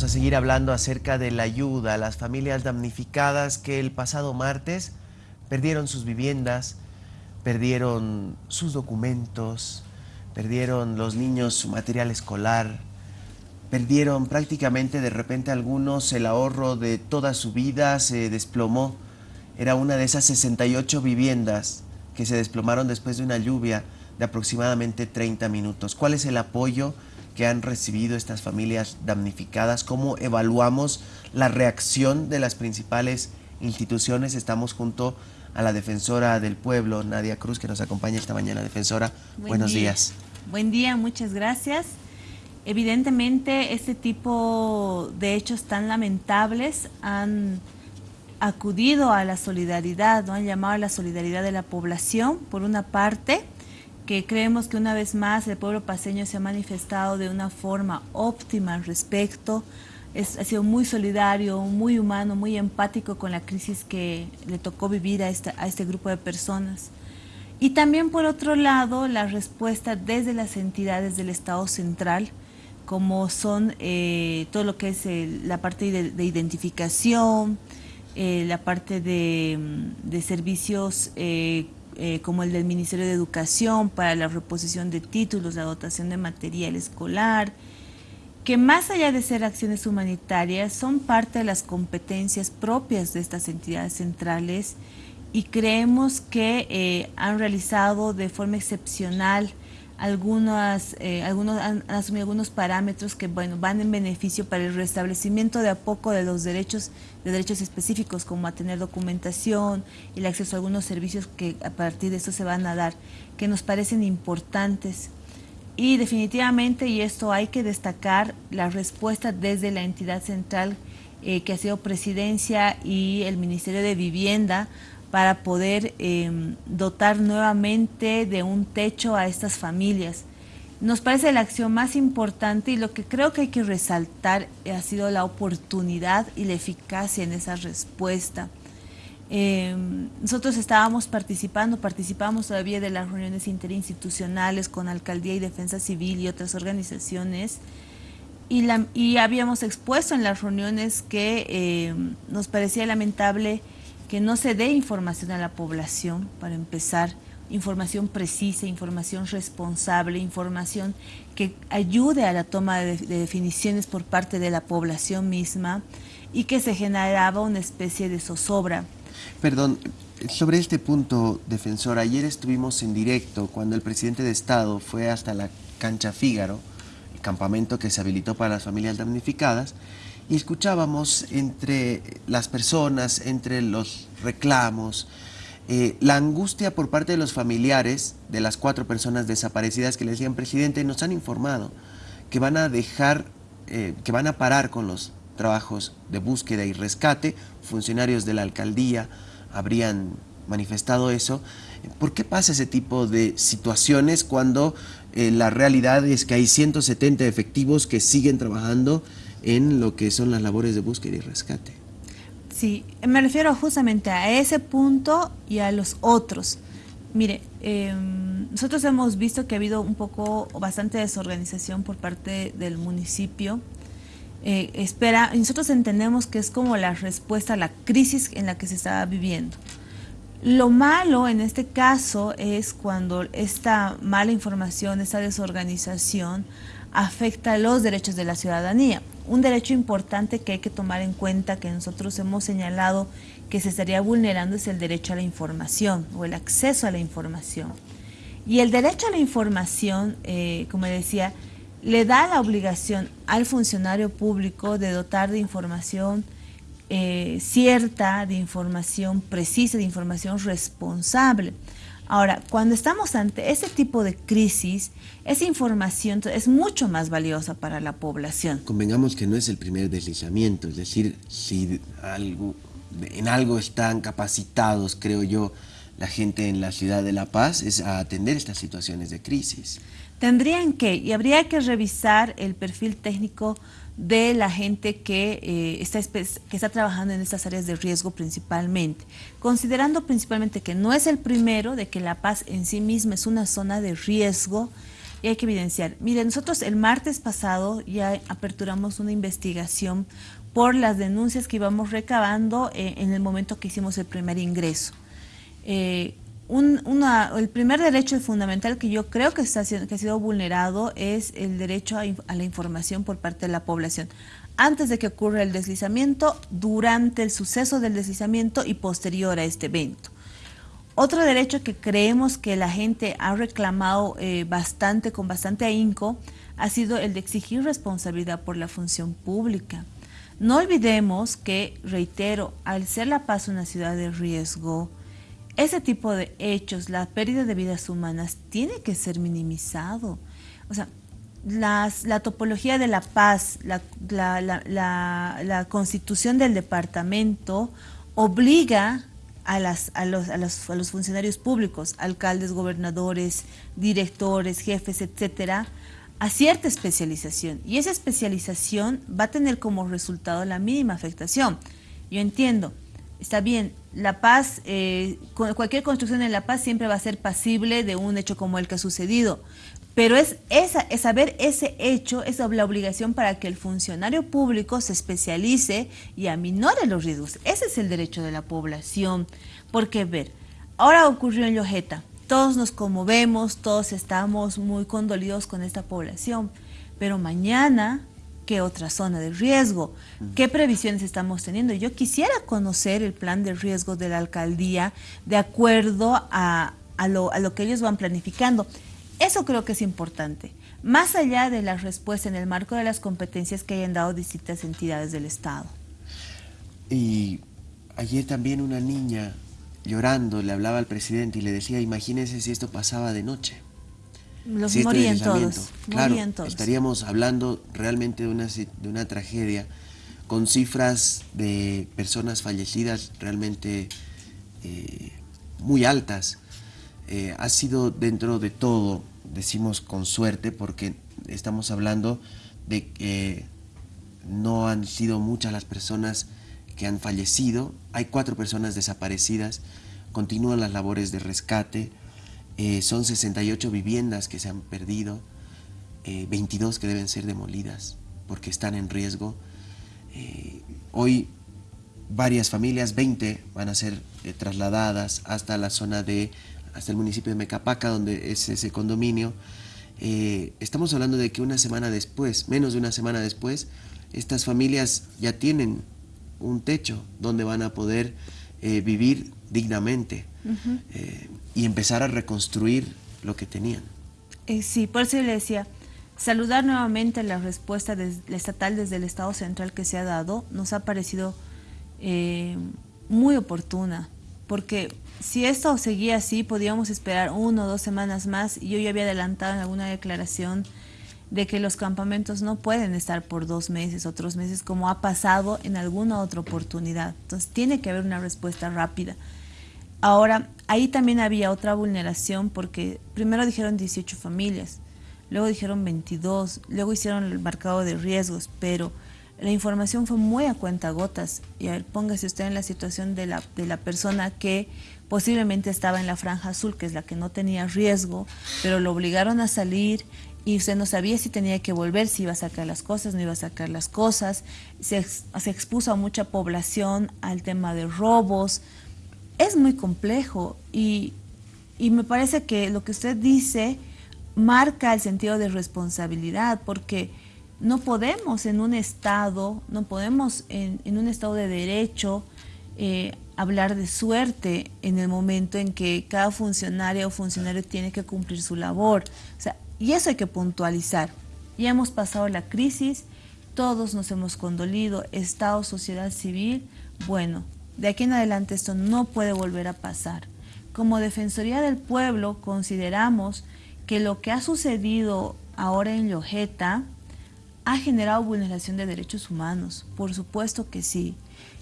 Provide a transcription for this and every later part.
A seguir hablando acerca de la ayuda a las familias damnificadas que el pasado martes perdieron sus viviendas, perdieron sus documentos, perdieron los niños su material escolar, perdieron prácticamente de repente algunos el ahorro de toda su vida, se desplomó. Era una de esas 68 viviendas que se desplomaron después de una lluvia de aproximadamente 30 minutos. ¿Cuál es el apoyo que han recibido estas familias damnificadas? ¿Cómo evaluamos la reacción de las principales instituciones? Estamos junto a la defensora del pueblo, Nadia Cruz, que nos acompaña esta mañana. Defensora, buenos días. Buen día, muchas gracias. Evidentemente, este tipo de hechos tan lamentables han acudido a la solidaridad, ¿no? han llamado a la solidaridad de la población, por una parte, que creemos que una vez más el pueblo paseño se ha manifestado de una forma óptima al respecto, es, ha sido muy solidario, muy humano, muy empático con la crisis que le tocó vivir a, esta, a este grupo de personas. Y también por otro lado, la respuesta desde las entidades del Estado central, como son eh, todo lo que es la parte de, de identificación, eh, la parte de, de servicios eh, como el del Ministerio de Educación para la reposición de títulos, la dotación de material escolar, que más allá de ser acciones humanitarias, son parte de las competencias propias de estas entidades centrales y creemos que eh, han realizado de forma excepcional algunas, eh, algunos, han, asumido algunos parámetros que bueno, van en beneficio para el restablecimiento de a poco de los derechos, de derechos específicos como a tener documentación, el acceso a algunos servicios que a partir de eso se van a dar, que nos parecen importantes. Y definitivamente, y esto hay que destacar, la respuesta desde la entidad central eh, que ha sido Presidencia y el Ministerio de Vivienda para poder em, dotar nuevamente de un techo a estas familias. Nos parece la acción más importante y lo que creo que hay que resaltar ha sido la oportunidad y la eficacia en esa respuesta. Em, nosotros estábamos participando, participamos todavía de las reuniones interinstitucionales con Alcaldía y Defensa Civil y otras organizaciones y, habíamos expuesto en las reuniones que em, nos parecía lamentable que no se dé información a la población, para empezar, información precisa, información responsable, información que ayude a la toma de, definiciones por parte de la población misma y que se generaba una especie de zozobra. Perdón, sobre este punto, defensor, ayer estuvimos en directo cuando el presidente de Estado fue hasta la cancha Fígaro, el campamento que se habilitó para las familias damnificadas, y escuchábamos entre las personas, entre los reclamos, eh, la angustia por parte de los familiares de las cuatro personas desaparecidas que le decían, presidente, nos han informado que van a dejar, eh, que van a parar con los trabajos de búsqueda y rescate, funcionarios de la alcaldía habrían manifestado eso. ¿Por qué pasa ese tipo de situaciones cuando eh, la realidad es que hay 170 efectivos que siguen trabajando en lo que son las labores de búsqueda y rescate. Sí, me refiero justamente a ese punto y a los otros. Mire, em, nosotros hemos visto que ha habido un poco, bastante desorganización por parte del municipio. Eh, espera, nosotros entendemos que es como la respuesta a la crisis en la que se estaba viviendo. Lo malo en este caso es cuando esta mala información, esta desorganización afecta los derechos de la ciudadanía. Un derecho importante que hay que tomar en cuenta que nosotros hemos señalado que se estaría vulnerando es el derecho a la información o el acceso a la información. Y el derecho a la información, eh, como decía, le da la obligación al funcionario público de dotar de información eh, cierta, de información precisa, de información responsable. Ahora, cuando estamos ante ese tipo de crisis, esa información es mucho más valiosa para la población. Convengamos que no es el primer deslizamiento, es decir, si algo, en algo están capacitados, creo yo, la gente en la ciudad de La Paz, es a atender estas situaciones de crisis. Tendrían que, y habría que revisar el perfil técnico de la gente que, eh, está, que está trabajando en estas áreas de riesgo principalmente, considerando principalmente que no es el primero, de que La Paz en sí misma es una zona de riesgo, y hay que evidenciar. Mire, nosotros el martes pasado ya aperturamos una investigación por las denuncias que íbamos recabando eh, en el momento que hicimos el primer ingreso. Eh, el primer derecho fundamental que yo creo que, está, que ha sido vulnerado es el derecho a, a, la información por parte de la población. Antes de que ocurra el deslizamiento, durante el suceso del deslizamiento y posterior a este evento. Otro derecho que creemos que la gente ha reclamado eh, bastante, con bastante ahínco, ha sido el de exigir responsabilidad por la función pública. No olvidemos que, reitero, al ser La Paz una ciudad de riesgo, ese tipo de hechos, la pérdida de vidas humanas, tiene que ser minimizado. O sea, la topología de La Paz, la, constitución del departamento obliga a, las, a, los, a los funcionarios públicos, alcaldes, gobernadores, directores, jefes, etcétera, a cierta especialización. Y esa especialización va a tener como resultado la mínima afectación. Yo entiendo, está bien, La Paz, eh, cualquier construcción en La Paz siempre va a ser pasible de un hecho como el que ha sucedido, pero es, esa, es saber ese hecho, es la obligación para que el funcionario público se especialice y aminore los riesgos. Ese es el derecho de la población. Porque, ver, ahora ocurrió en Lojeta, todos nos conmovemos, todos estamos muy condolidos con esta población, pero mañana, ¿qué otra zona de riesgo? ¿Qué previsiones estamos teniendo? Yo quisiera conocer el plan de riesgo de la alcaldía de acuerdo a, a, lo, a lo que ellos van planificando. Eso creo que es importante, más allá de la respuesta en el marco de las competencias que hayan dado distintas entidades del Estado. Y ayer también una niña llorando le hablaba al presidente y le decía, imagínese si esto pasaba de noche. Los morían todos. Claro, estaríamos hablando realmente de una, de una tragedia con cifras de personas fallecidas realmente eh, muy altas. Eh, ha sido dentro de todo, decimos con suerte, porque estamos hablando de que no han sido muchas las personas que han fallecido, hay cuatro personas desaparecidas, continúan las labores de rescate, eh, son 68 viviendas que se han perdido, 22 eh, que deben ser demolidas porque están en riesgo. hoy varias familias, 20, van a ser trasladadas hasta la zona de hasta el municipio de Mecapaca, donde es ese condominio. Eh, estamos hablando de que una semana después, menos de una semana después, estas familias ya tienen un techo donde van a poder eh, vivir dignamente eh, y empezar a reconstruir lo que tenían. sí, por eso le decía, saludar nuevamente la respuesta estatal desde el Estado Central que se ha dado, nos ha parecido muy oportuna, porque si esto seguía así, podíamos esperar uno o dos semanas más. Y yo ya había adelantado en alguna declaración de que los campamentos no pueden estar por dos meses, otros meses, como ha pasado en alguna otra oportunidad. Entonces tiene que haber una respuesta rápida. Ahora, ahí también había otra vulneración porque primero dijeron 18 familias, luego dijeron 22, luego hicieron el marcado de riesgos, pero la información fue muy a cuenta gotas. Y a ver, póngase usted en la situación de la, de la persona que posiblemente estaba en la franja azul, que es la que no tenía riesgo, pero lo obligaron a salir y usted no sabía si tenía que volver, si iba a sacar las cosas, no iba a sacar las cosas. Se, se expuso a mucha población al tema de robos. Es muy complejo y, y me parece que lo que usted dice marca el sentido de responsabilidad, porque no podemos en un Estado, no podemos en, un Estado de derecho eh, hablar de suerte en el momento en que cada funcionaria o funcionario tiene que cumplir su labor. O sea, y eso hay que puntualizar. Ya hemos pasado la crisis, todos nos hemos condolido, Estado, sociedad civil, bueno, de aquí en adelante esto no puede volver a pasar. Como Defensoría del Pueblo consideramos que lo que ha sucedido ahora en Lojeta, ha generado vulneración de derechos humanos, por supuesto que sí.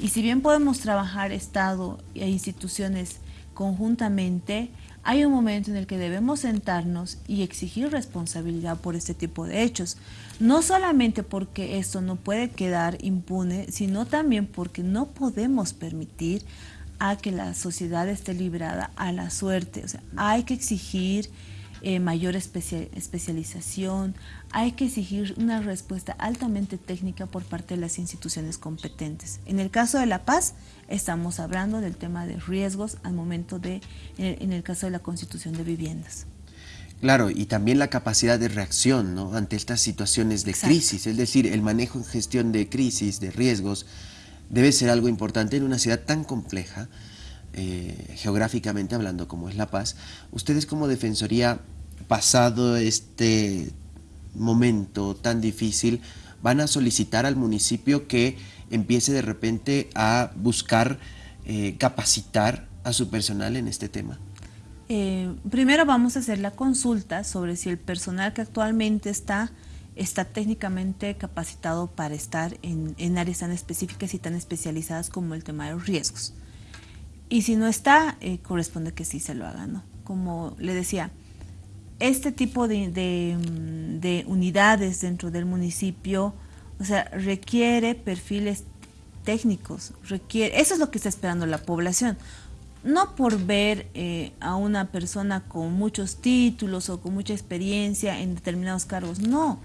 Y si bien podemos trabajar Estado e instituciones conjuntamente, hay un momento en el que debemos sentarnos y exigir responsabilidad por este tipo de hechos. No solamente porque esto no puede quedar impune, sino también porque no podemos permitir a que la sociedad esté librada a la suerte. O sea, hay que exigir eh, mayor especialización, hay que exigir una respuesta altamente técnica por parte de las instituciones competentes. En el caso de La Paz, estamos hablando del tema de riesgos al momento de, en el caso de la constitución de viviendas. Claro, y también la capacidad de reacción ¿no? ante estas situaciones de crisis, es decir, el manejo en gestión de crisis, de riesgos, debe ser algo importante en una ciudad tan compleja, eh, geográficamente hablando como es La Paz. Ustedes como Defensoría, pasado este momento tan difícil, van a solicitar al municipio que empiece de repente a buscar eh, capacitar a su personal en este tema. Eh, primero vamos a hacer la consulta sobre si el personal que actualmente está está técnicamente capacitado para estar en, áreas tan específicas y tan especializadas como el tema de los riesgos. Y si no está, eh, corresponde que sí se lo haga, ¿no? Como le decía, este tipo de, de, unidades dentro del municipio, o sea, requiere perfiles técnicos, requiere, eso es lo que está esperando la población no por ver eh, a una persona con muchos títulos o con mucha experiencia en determinados cargos, no,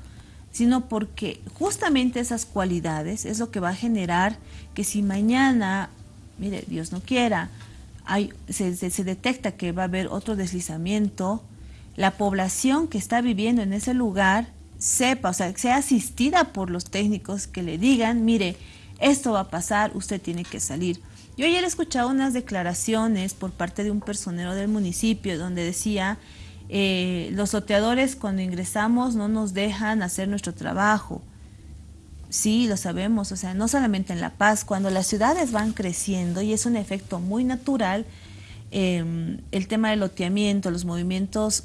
sino porque justamente esas cualidades es lo que va a generar que si mañana, mire, Dios no quiera, se, detecta que va a haber otro deslizamiento, la población que está viviendo en ese lugar sepa, o sea, sea asistida por los técnicos que le digan, mire, esto va a pasar, usted tiene que salir. Yo ayer he escuchado unas declaraciones por parte de un personero del municipio donde decía, eh, los soteadores cuando ingresamos no nos dejan hacer nuestro trabajo. Sí, lo sabemos, o sea, no solamente en La Paz, cuando las ciudades van creciendo y es un efecto muy natural, em, el tema del loteamiento, los movimientos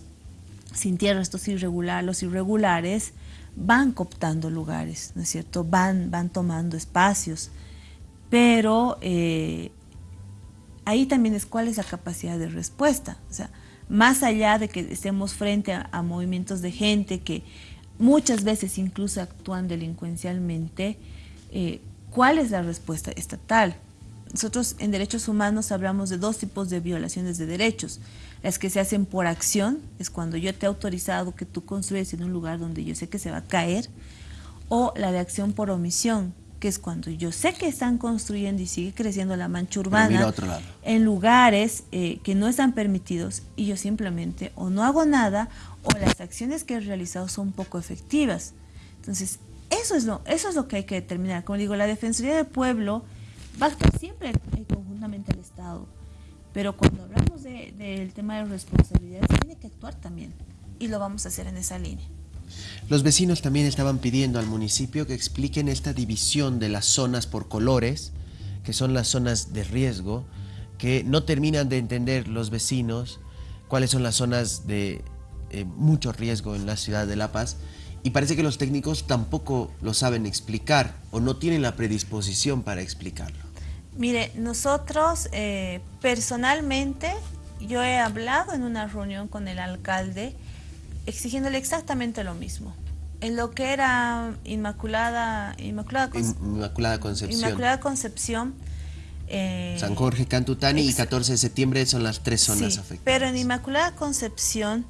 sin tierra, estos irregulares, los irregulares, van cooptando lugares, ¿no es cierto? Van, van tomando espacios pero eh, ahí también es cuál es la capacidad de respuesta. O sea, más allá de que estemos frente a, movimientos de gente que muchas veces incluso actúan delincuencialmente, eh, ¿cuál es la respuesta estatal? Nosotros en derechos humanos hablamos de dos tipos de violaciones de derechos. Las que se hacen por acción, es cuando yo te he autorizado que tú construyes en un lugar donde yo sé que se va a caer, o la de acción por omisión, que es cuando yo sé que están construyendo y sigue creciendo la mancha urbana en lugares eh, que no están permitidos y yo simplemente o no hago nada o las acciones que he realizado son poco efectivas. Entonces, eso es lo, eso es lo que hay que determinar. Como digo, la Defensoría del Pueblo va a actuar siempre eh, conjuntamente al Estado, pero cuando hablamos del tema de responsabilidades, tiene que actuar también y lo vamos a hacer en esa línea. Los vecinos también estaban pidiendo al municipio que expliquen esta división de las zonas por colores, que son las zonas de riesgo, que no terminan de entender los vecinos cuáles son las zonas de eh, mucho riesgo en la ciudad de La Paz y parece que los técnicos tampoco lo saben explicar o no tienen la predisposición para explicarlo. Mire, nosotros eh, personalmente, yo he hablado en una reunión con el alcalde exigiéndole exactamente lo mismo. En lo que era Inmaculada, Inmaculada, Inmaculada Concepción. Inmaculada Concepción eh, San Jorge, Cantutani y 14 de septiembre son las tres zonas afectadas. Pero en Inmaculada Concepción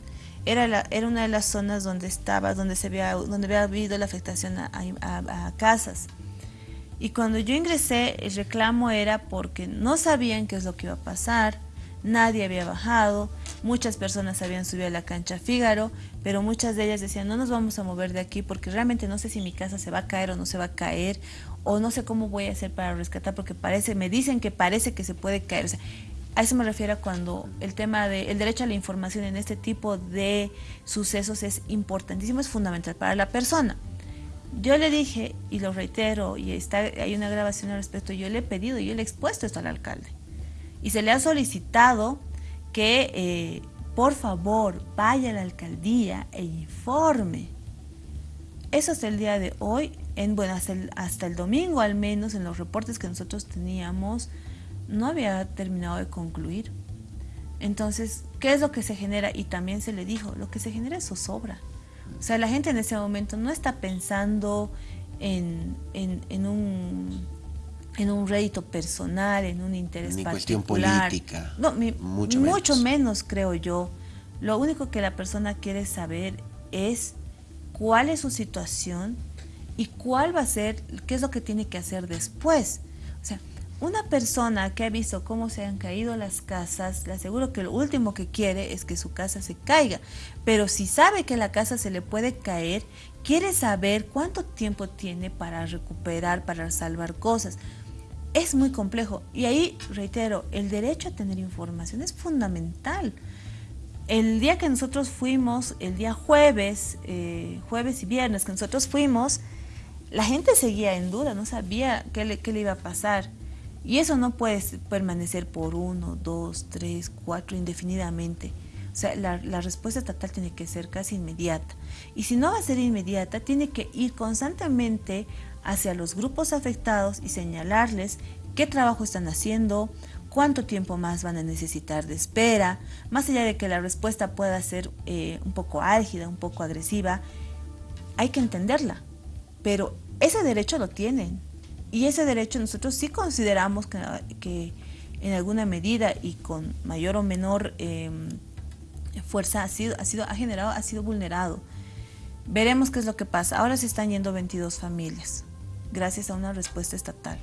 era, la, era una de las zonas donde estaba, donde se había, donde había habido la afectación a, a casas. Y cuando yo ingresé, el reclamo era porque no sabían qué es lo que iba a pasar, nadie había bajado, muchas personas habían subido a la cancha Fígaro, pero muchas de ellas decían, no nos vamos a mover de aquí porque realmente no sé si mi casa se va a caer o no se va a caer, o no sé cómo voy a hacer para rescatar, porque parece, me dicen que parece que se puede caer. a eso me refiero cuando el tema del derecho a la información en este tipo de sucesos es importantísimo, es fundamental para la persona. Yo le dije, y lo reitero, y está, hay una grabación al respecto, yo le he pedido, yo le he expuesto esto al alcalde y se le ha solicitado que eh, por favor vaya a la alcaldía e informe. Eso hasta el día de hoy, en, bueno, hasta el, hasta el domingo al menos, en los reportes que nosotros teníamos, no había terminado de concluir. Entonces, ¿qué es lo que se genera? Y también se le dijo, lo que se genera es zozobra. O sea, la gente en ese momento no está pensando en, en un en un rédito personal, en un interés Ni cuestión política. No, mucho, menos. creo yo. Lo único que la persona quiere saber es cuál es su situación y cuál va a ser, qué es lo que tiene que hacer después. O sea, una persona que ha visto cómo se han caído las casas, le aseguro que lo último que quiere es que su casa se caiga. Pero si sabe que la casa se le puede caer, quiere saber cuánto tiempo tiene para recuperar, para salvar cosas. Es muy complejo. Y ahí, reitero, el derecho a tener información es fundamental. El día que nosotros fuimos, el día jueves, eh, jueves y viernes que nosotros fuimos, la gente seguía en duda, no sabía qué le, qué le iba a pasar. Y eso no puede permanecer por uno, dos, tres, cuatro, indefinidamente. O sea, la, la, respuesta estatal tiene que ser casi inmediata. Y si no va a ser inmediata, tiene que ir constantemente hacia los grupos afectados y señalarles qué trabajo están haciendo, cuánto tiempo más van a necesitar de espera, más allá de que la respuesta pueda ser eh, un poco álgida, un poco agresiva, hay que entenderla. Pero ese derecho lo tienen. Y ese derecho nosotros sí consideramos que, en alguna medida y con mayor o menor eh, fuerza ha sido, ha sido, ha generado, ha sido vulnerado. Veremos qué es lo que pasa. Ahora se están yendo 22 familias, gracias a una respuesta estatal.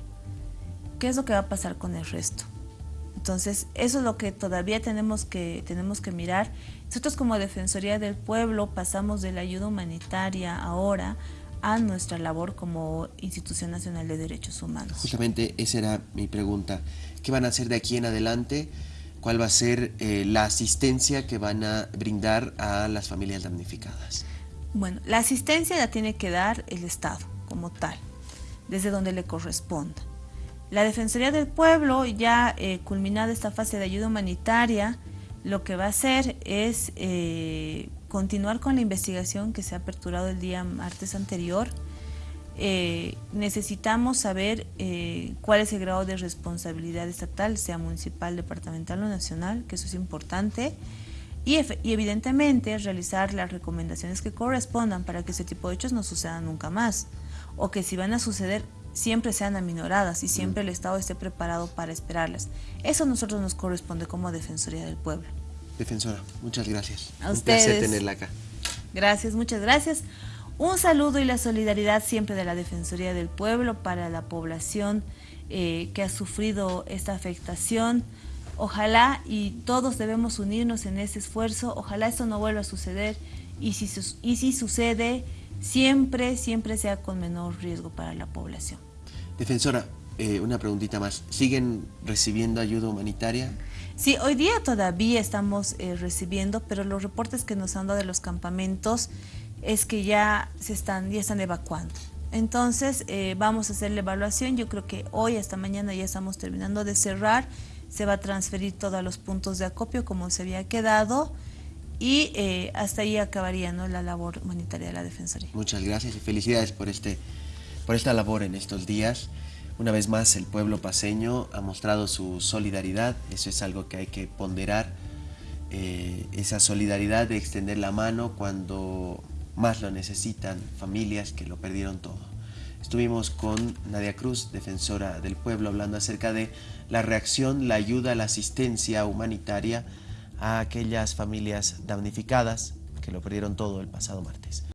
¿Qué es lo que va a pasar con el resto? Entonces, eso es lo que todavía tenemos que, tenemos que mirar. Nosotros como Defensoría del Pueblo pasamos de la ayuda humanitaria ahora a nuestra labor como Institución Nacional de Derechos Humanos. Justamente esa era mi pregunta. ¿Qué van a hacer de aquí en adelante? ¿Cuál va a ser eh, la asistencia que van a brindar a las familias damnificadas? Bueno, la asistencia la tiene que dar el Estado como tal, desde donde le corresponda. La Defensoría del Pueblo, ya eh, culminada esta fase de ayuda humanitaria, lo que va a hacer es eh, continuar con la investigación que se ha aperturado el día martes anterior. Eh, necesitamos saber eh, cuál es el grado de responsabilidad estatal, sea municipal, departamental o nacional, que eso es importante, y, y, evidentemente realizar las recomendaciones que correspondan para que ese tipo de hechos no sucedan nunca más, o que si van a suceder siempre sean aminoradas y siempre el Estado esté preparado para esperarlas. Eso a nosotros nos corresponde como Defensoría del Pueblo. Defensora, muchas gracias. A Un ustedes. placer tenerla acá. Gracias, muchas gracias. Un saludo y la solidaridad siempre de la Defensoría del Pueblo para la población eh, que ha sufrido esta afectación. Ojalá y todos debemos unirnos en ese esfuerzo, ojalá esto no vuelva a suceder y si, y si sucede, siempre, siempre sea con menor riesgo para la población. Defensora, eh, una preguntita más. ¿Siguen recibiendo ayuda humanitaria? Sí, hoy día todavía estamos eh, recibiendo, pero los reportes que nos han dado de los campamentos es que ya se están, ya están evacuando. Entonces eh, vamos a hacer la evaluación, yo creo que hoy hasta mañana ya estamos terminando de cerrar, se va a transferir todos los puntos de acopio como se había quedado y eh, hasta ahí acabaría ¿no? la labor humanitaria de la Defensoría. Muchas gracias y felicidades por, este, por esta labor en estos días. Una vez más, el pueblo paseño ha mostrado su solidaridad, eso es algo que hay que ponderar, eh, esa solidaridad de extender la mano cuando más lo necesitan familias que lo perdieron todo. Estuvimos con Nadia Cruz, defensora del pueblo, hablando acerca de la reacción, la ayuda, la asistencia humanitaria a aquellas familias damnificadas que lo perdieron todo el pasado martes.